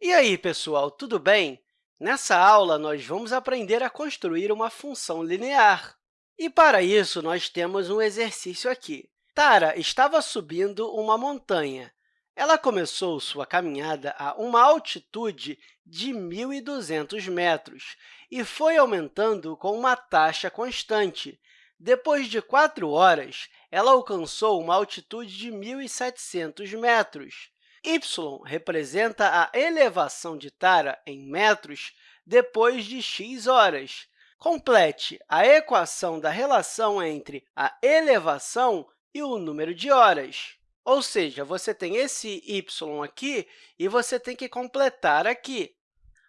E aí, pessoal, tudo bem? Nessa aula, nós vamos aprender a construir uma função linear. E, para isso, nós temos um exercício aqui. Tara estava subindo uma montanha. Ela começou sua caminhada a uma altitude de 1.200 metros e foi aumentando com uma taxa constante. Depois de quatro horas, ela alcançou uma altitude de 1.700 metros. Y representa a elevação de Tara em metros depois de x horas. Complete a equação da relação entre a elevação e o número de horas. Ou seja, você tem esse y aqui e você tem que completar aqui.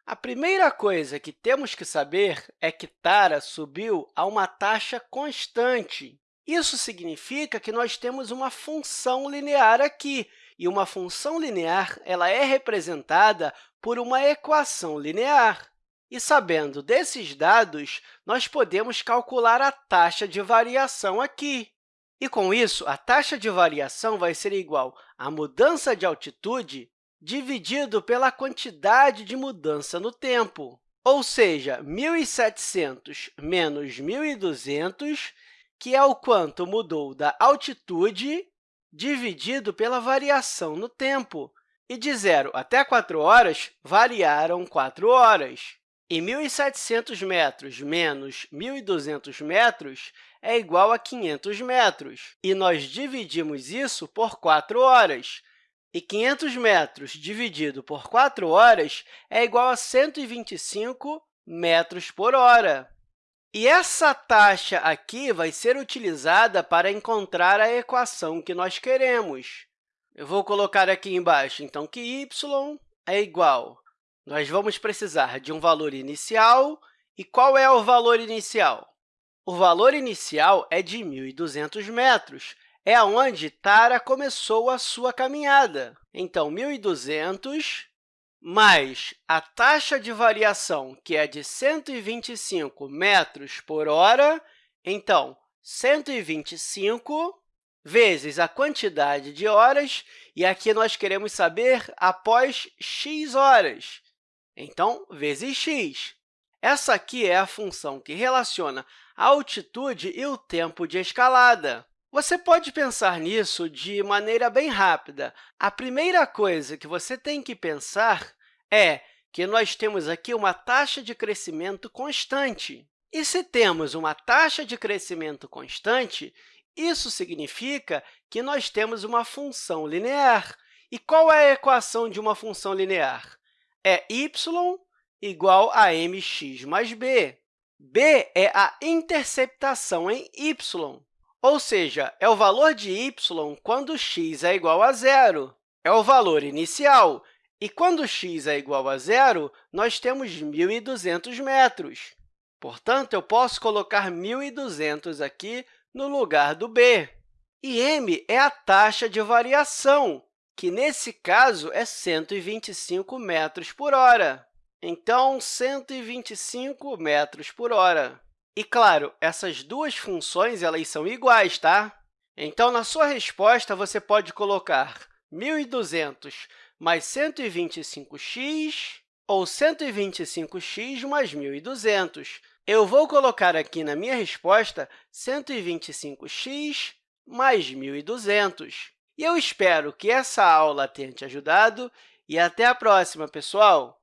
A primeira coisa que temos que saber é que Tara subiu a uma taxa constante. Isso significa que nós temos uma função linear aqui, e uma função linear ela é representada por uma equação linear. E, sabendo desses dados, nós podemos calcular a taxa de variação aqui. E, com isso, a taxa de variação vai ser igual à mudança de altitude dividido pela quantidade de mudança no tempo. Ou seja, 1.700 menos 1.200, que é o quanto mudou da altitude dividido pela variação no tempo. E de 0 até 4 horas, variaram 4 horas. E 1.700 metros menos 1.200 metros é igual a 500 metros. E nós dividimos isso por 4 horas. E 500 metros dividido por 4 horas é igual a 125 metros por hora. E essa taxa aqui vai ser utilizada para encontrar a equação que nós queremos. Eu vou colocar aqui embaixo, então, que y é igual. Nós vamos precisar de um valor inicial. E qual é o valor inicial? O valor inicial é de 1.200 metros. É onde Tara começou a sua caminhada. Então, 1.200 mais a taxa de variação, que é de 125 metros por hora, então, 125 vezes a quantidade de horas, e aqui nós queremos saber após x horas. Então, vezes x. Essa aqui é a função que relaciona a altitude e o tempo de escalada. Você pode pensar nisso de maneira bem rápida. A primeira coisa que você tem que pensar é que nós temos aqui uma taxa de crescimento constante. E se temos uma taxa de crescimento constante, isso significa que nós temos uma função linear. E qual é a equação de uma função linear? É y igual a mx mais b. b é a interceptação em y. Ou seja, é o valor de y quando x é igual a zero. É o valor inicial. E quando x é igual a zero, nós temos 1.200 metros. Portanto, eu posso colocar 1.200 aqui no lugar do b. E m é a taxa de variação, que, nesse caso, é 125 metros por hora. Então, 125 metros por hora. E, claro, essas duas funções elas são iguais, tá? Então, na sua resposta, você pode colocar 1.200 mais 125x ou 125x mais 1.200. Eu vou colocar aqui na minha resposta 125x mais 1.200. E eu espero que essa aula tenha te ajudado e até a próxima, pessoal!